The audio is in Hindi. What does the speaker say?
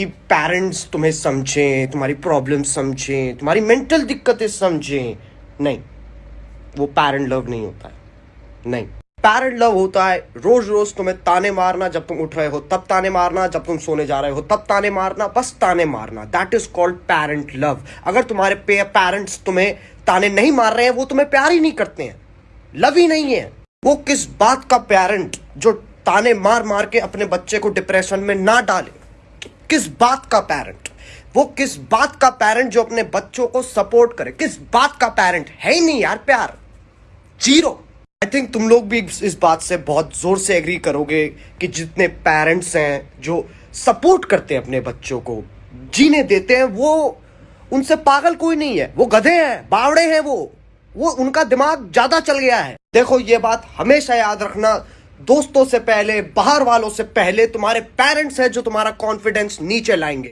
कि पेरेंट्स तुम्हें समझें, तुम्हारी प्रॉब्लम समझें, तुम्हारी मेंटल दिक्कतें समझें। नहीं, वो पेरेंट लव नहीं होता है। नहीं पेरेंट लव होता है रोज रोज तुम्हें ताने मारना जब तुम उठ रहे हो, तब ताने मारना जब तुम सोने जा रहे हो, तब ताने मारना, बस ताने मारना। That is called parent love अगर तुम्हारे पेरेंट्स तुम्हें ताने नहीं मार रहे हैं, वो तुम्हें प्यार ही नहीं करते हैं। लव ही नहीं है। वो किस बात का पेरेंट जो ताने मार मार के अपने बच्चे को डिप्रेशन में ना डाले? किस बात का पेरेंट वो किस बात का पेरेंट जो अपने बच्चों को सपोर्ट करे? किस बात का पेरेंट है ही नहीं यार प्यार। ज़ीरो आई थिंक तुम लोग भी इस बात से बहुत ज़ोर से एग्री करोगे कि जितने पेरेंट्स हैं जो सपोर्ट करते हैं अपने बच्चों को, जीने देते हैं, वो उनसे पागल कोई नहीं है। वो गधे हैं, बावड़े हैं वो। वो उनका दिमाग ज़्यादा चल गया है। देखो ये बात हमेशा याद रखना दोस्तों से पहले, बाहर वालों से पहले, तुम्हारे पेरेंट्स हैं जो तुम्हारा कॉन्फिडेंस नीचे लाएँगे।